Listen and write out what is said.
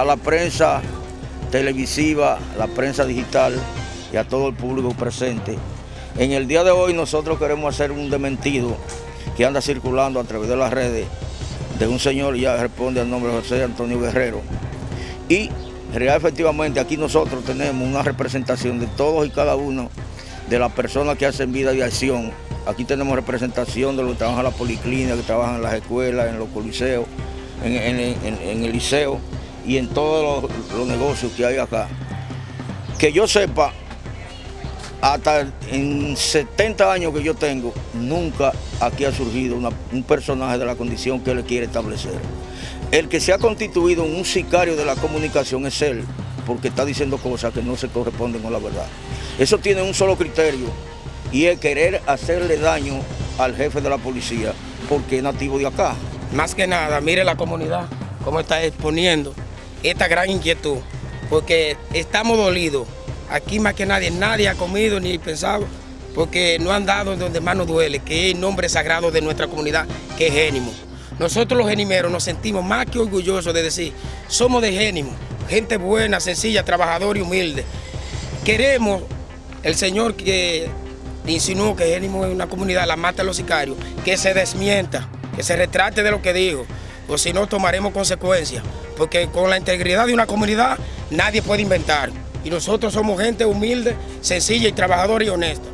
a la prensa televisiva, la prensa digital y a todo el público presente. En el día de hoy nosotros queremos hacer un dementido que anda circulando a través de las redes de un señor, ya responde al nombre de José Antonio Guerrero. Y real efectivamente aquí nosotros tenemos una representación de todos y cada uno de las personas que hacen vida de acción. Aquí tenemos representación de los que trabajan en la policlínica, que trabajan en las escuelas, en los coliseos, en, el liceo y en todos los negocios que hay acá. Que yo sepa, hasta en 70 años que yo tengo, nunca aquí ha surgido un personaje de la condición que él quiere establecer. El que se ha constituido un sicario de la comunicación es él, porque está diciendo cosas que no se corresponden con la verdad. Eso tiene un solo criterio, y es querer hacerle daño al jefe de la policía, porque es nativo de acá. Más que nada, mire la comunidad, cómo está exponiendo esta gran inquietud, porque estamos dolidos Aquí más que nadie, nadie ha comido ni pensado, porque no han dado donde más nos duele, que es el nombre sagrado de nuestra comunidad, que es Génimo. Nosotros los genimeros nos sentimos más que orgullosos de decir, somos de Génimo, gente buena, sencilla, trabajadora y humilde. Queremos el Señor que insinuó que Génimo es una comunidad, la mata a los sicarios, que se desmienta, que se retrate de lo que dijo, o si no tomaremos consecuencias, porque con la integridad de una comunidad nadie puede inventar y nosotros somos gente humilde, sencilla y trabajadora y honesta.